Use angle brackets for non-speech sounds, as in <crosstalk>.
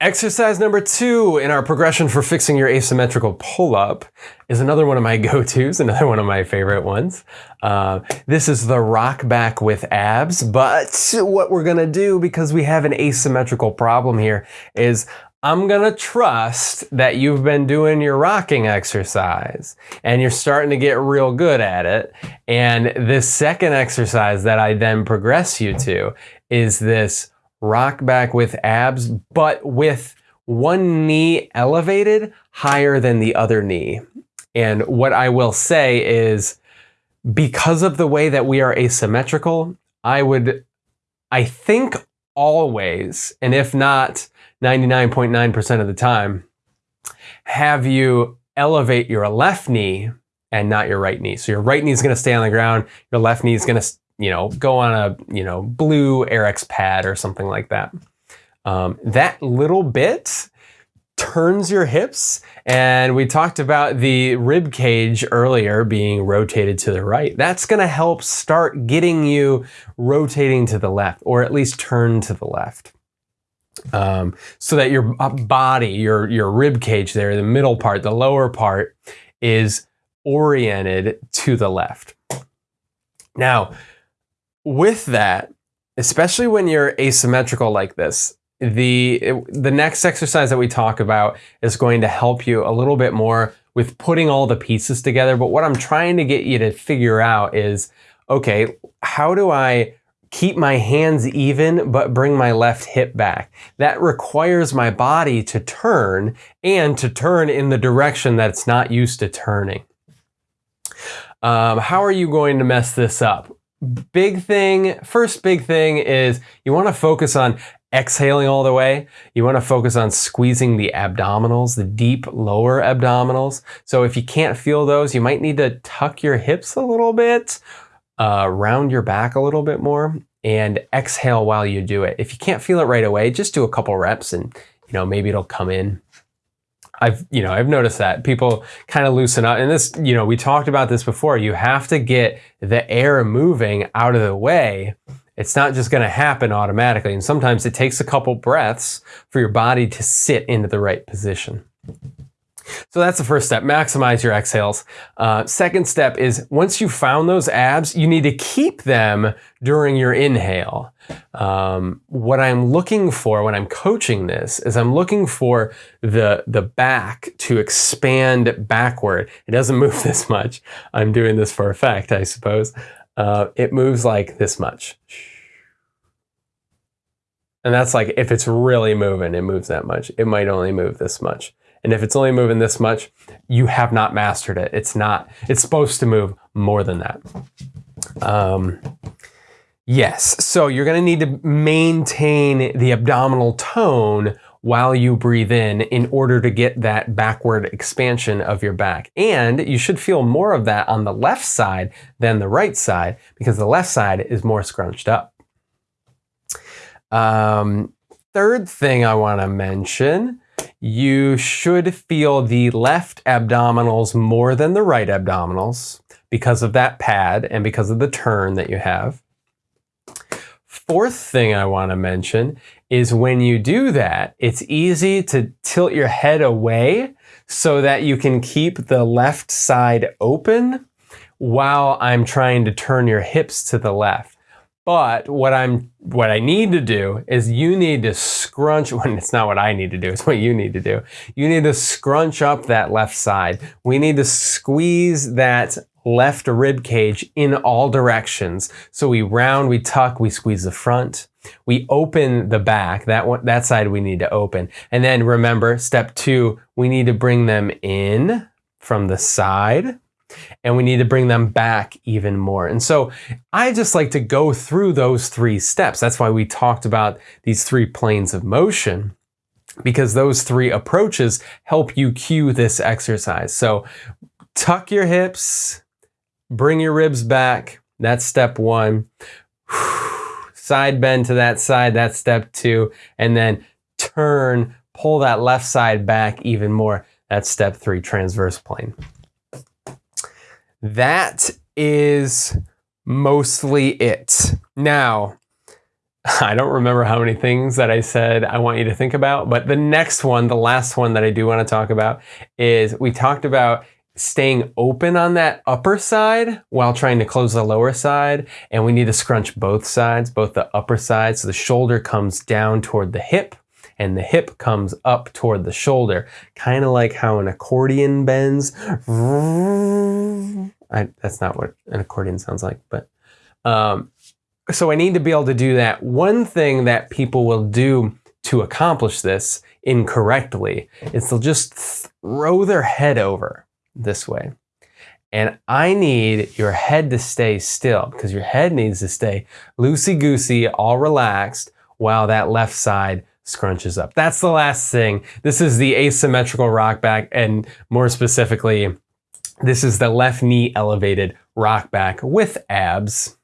Exercise number two in our progression for fixing your asymmetrical pull-up is another one of my <laughs> go-tos, another one of my favorite ones. Uh, this is the rock back with abs, but what we're gonna do, because we have an asymmetrical problem here, is I'm gonna trust that you've been doing your rocking exercise and you're starting to get real good at it. And this second exercise that I then progress you to is this rock back with abs, but with one knee elevated higher than the other knee. And what I will say is because of the way that we are asymmetrical, I would, I think always, and if not 99.9% of the time, have you elevate your left knee and not your right knee. So your right knee is going to stay on the ground. Your left knee is going to you know, go on a, you know, blue Airex pad or something like that. Um, that little bit turns your hips. And we talked about the rib cage earlier being rotated to the right. That's going to help start getting you rotating to the left or at least turn to the left. Um, so that your body, your, your rib cage there, the middle part, the lower part is oriented to the left. Now, with that, especially when you're asymmetrical like this, the the next exercise that we talk about is going to help you a little bit more with putting all the pieces together. But what I'm trying to get you to figure out is, okay, how do I keep my hands even but bring my left hip back? That requires my body to turn and to turn in the direction that it's not used to turning. Um, how are you going to mess this up? Big thing, first big thing is you want to focus on exhaling all the way. You want to focus on squeezing the abdominals, the deep lower abdominals. So if you can't feel those, you might need to tuck your hips a little bit, uh, round your back a little bit more, and exhale while you do it. If you can't feel it right away, just do a couple reps and you know maybe it'll come in. I've, you know, I've noticed that people kind of loosen up and this, you know, we talked about this before. You have to get the air moving out of the way. It's not just going to happen automatically. And sometimes it takes a couple breaths for your body to sit into the right position. So that's the first step, maximize your exhales. Uh, second step is once you found those abs, you need to keep them during your inhale. Um, what I'm looking for when I'm coaching this is I'm looking for the, the back to expand backward. It doesn't <laughs> move this much. I'm doing this for effect, I suppose. Uh, it moves like this much. And that's like, if it's really moving, it moves that much. It might only move this much. And if it's only moving this much, you have not mastered it. It's not, it's supposed to move more than that. Um, yes, so you're gonna need to maintain the abdominal tone while you breathe in in order to get that backward expansion of your back. And you should feel more of that on the left side than the right side because the left side is more scrunched up. Um, third thing I wanna mention you should feel the left abdominals more than the right abdominals because of that pad and because of the turn that you have. Fourth thing I want to mention is when you do that, it's easy to tilt your head away so that you can keep the left side open while I'm trying to turn your hips to the left. But what I'm what I need to do is you need to scrunch <laughs> when it's not what I need to do, it's what you need to do. You need to scrunch up that left side. We need to squeeze that left rib cage in all directions. So we round, we tuck, we squeeze the front. We open the back, that one, that side we need to open. And then remember, step two, we need to bring them in from the side and we need to bring them back even more. And so I just like to go through those three steps. That's why we talked about these three planes of motion because those three approaches help you cue this exercise. So tuck your hips, bring your ribs back. That's step one. <sighs> Side bend to that side, that's step two. And then turn, pull that left side back even more. That's step three, transverse plane. That is mostly it. Now, <laughs> I don't remember how many things that I said I want you to think about, but the next one, the last one that I do want to talk about is we talked about staying open on that upper side while trying to close the lower side. And we need to scrunch both sides, both the upper side. So the shoulder comes down toward the hip and the hip comes up toward the shoulder. Kind of like how an accordion bends. I, that's not what an accordion sounds like, but um, so I need to be able to do that. One thing that people will do to accomplish this incorrectly is they'll just throw their head over this way. And I need your head to stay still because your head needs to stay loosey-goosey, all relaxed, while that left side scrunches up. That's the last thing. This is the asymmetrical rock back, and more specifically, this is the left knee elevated rock back with abs.